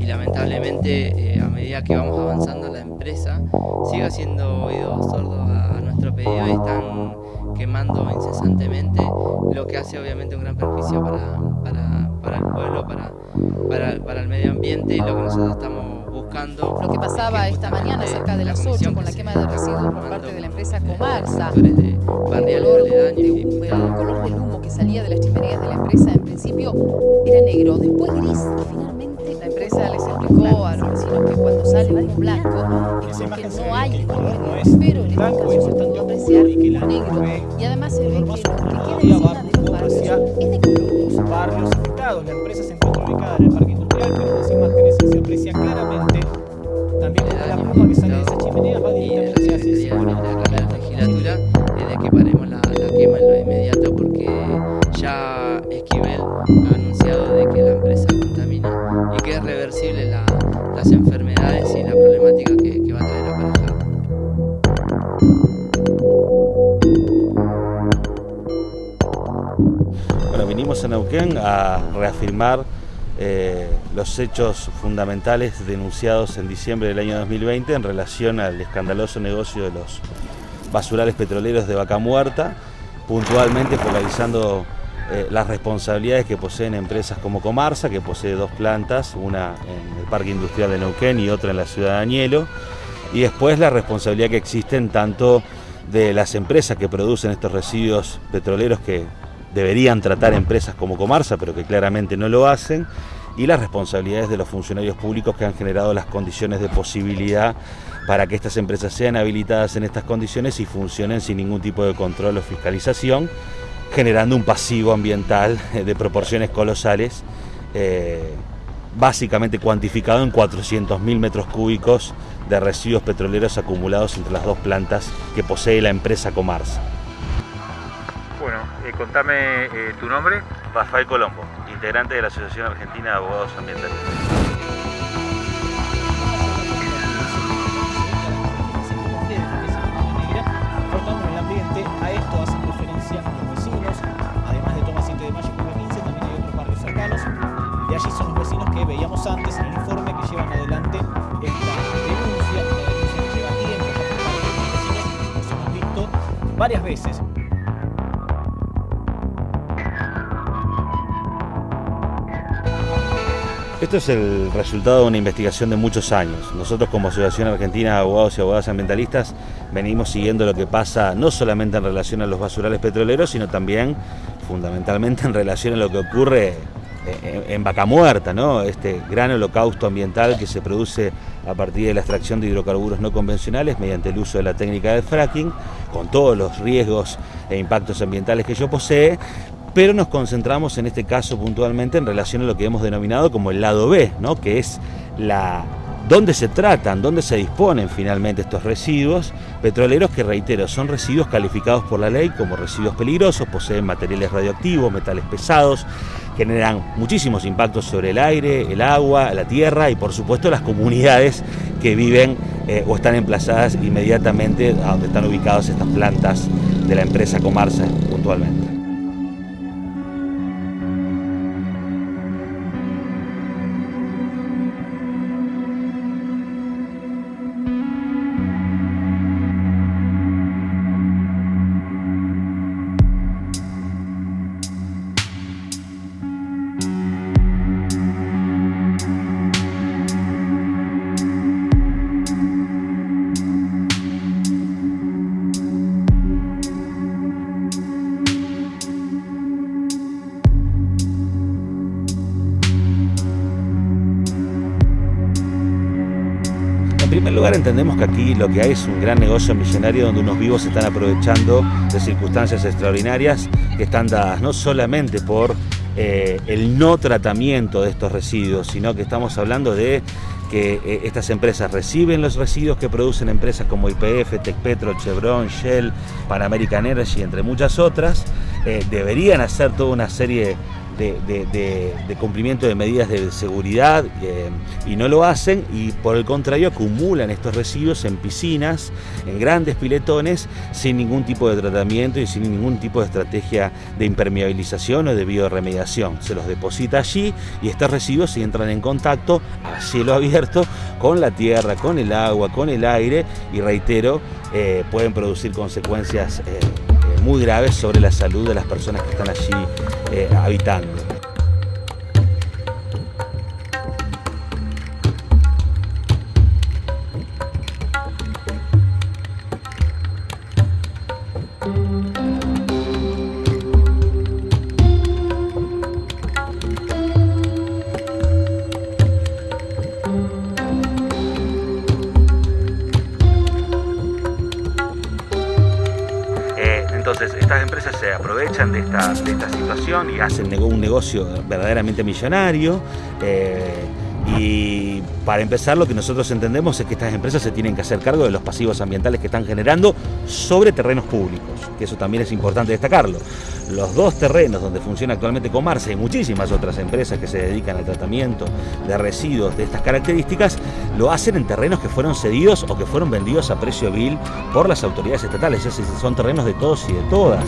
Y lamentablemente, eh, a medida que vamos avanzando la empresa, sigue haciendo oídos sordos a, a nuestro pedido y están quemando incesantemente, lo que hace obviamente un gran perjuicio para, para, para el pueblo, para, para, para, el medio ambiente y lo que nosotros estamos buscando. Lo que pasaba que esta mañana cerca de las 8 con la quema de residuos por parte de la empresa Comarsa, el color, de, de, el color del humo que salía de las chimeneas de la empresa principio era negro, después gris y finalmente la empresa les explicó a los vecinos que cuando sale humo blanco es porque no hay color negro, pero en este caso se pudo apreciar negro. y además se ve que lo que queda encima de los barrios es de color. Barrios afectados, la empresa se encuentra ubicada en el parque industrial, pero en las imágenes se aprecia las enfermedades y la problemática que, va a traer aparejada. Bueno, vinimos a Neuquén a reafirmar eh, los hechos fundamentales denunciados en diciembre del año 2020 en relación al escandaloso negocio de los basurales petroleros de Vaca Muerta, puntualmente focalizando eh, las responsabilidades que poseen empresas como Comarsa, que posee dos plantas, una en el Parque Industrial de Neuquén y otra en la ciudad de Añelo, y después la responsabilidad que existen tanto de las empresas que producen estos residuos petroleros que deberían tratar empresas como Comarsa, pero que claramente no lo hacen, y las responsabilidades de los funcionarios públicos que han generado las condiciones de posibilidad para que estas empresas sean habilitadas en estas condiciones y funcionen sin ningún tipo de control o fiscalización, generando un pasivo ambiental de proporciones colosales, eh, básicamente cuantificado en 400.000 metros cúbicos de residuos petroleros acumulados entre las dos plantas que posee la empresa Comarsa. Bueno, eh, contame eh, tu nombre. Rafael Colombo, integrante de la Asociación Argentina de Abogados Ambientalistas. Varias veces Esto es el resultado de una investigación de muchos años. Nosotros como Asociación Argentina de Abogados y Abogadas Ambientalistas venimos siguiendo lo que pasa no solamente en relación a los basurales petroleros, sino también fundamentalmente en relación a lo que ocurre en Vaca Muerta, ¿no? este gran holocausto ambiental que se produce a partir de la extracción de hidrocarburos no convencionales mediante el uso de la técnica del fracking, con todos los riesgos e impactos ambientales que ello posee, pero nos concentramos en este caso puntualmente en relación a lo que hemos denominado como el lado B, que es la dónde se tratan, dónde se disponen finalmente estos residuos petroleros que, reitero, son residuos calificados por la ley como residuos peligrosos, poseen materiales radioactivos, metales pesados, generan muchísimos impactos sobre el aire, el agua, la tierra y por supuesto las comunidades que viven eh, o están emplazadas inmediatamente a donde están ubicadas estas plantas de la empresa Comarsa puntualmente. Primer lugar entendemos que aquí lo que hay es un gran negocio millonario donde unos vivos se están aprovechando de circunstancias extraordinarias que están dadas no solamente por eh, el no tratamiento de estos residuos, sino que estamos hablando de que eh, estas empresas reciben los residuos que producen empresas como IPF, Tecpetro, Chevron, Shell, Pan American Energy, entre muchas otras, eh, deberían hacer toda una serie de, cumplimiento de medidas de seguridad eh, y no lo hacen y por el contrario acumulan estos residuos en piscinas, en grandes piletones, sin ningún tipo de tratamiento y sin ningún tipo de estrategia de impermeabilización o de bioremediación. Se los deposita allí y estos residuos entran en contacto a cielo abierto con la tierra, con el agua, con el aire y reitero, eh, pueden producir consecuencias eh, muy graves sobre la salud de las personas que están allí eh, habitando. Entonces, estas empresas se aprovechan de esta, situación y hacen un negocio verdaderamente millonario. Eh, y para empezar, lo que nosotros entendemos es que estas empresas se tienen que hacer cargo de los pasivos ambientales que están generando sobre terrenos públicos, que eso también es importante destacarlo. Los dos terrenos donde funciona actualmente Comarse y muchísimas otras empresas que se dedican al tratamiento de residuos de estas características, lo hacen en terrenos que fueron cedidos o que fueron vendidos a precio vil por las autoridades estatales. Es son terrenos de todos y de todas.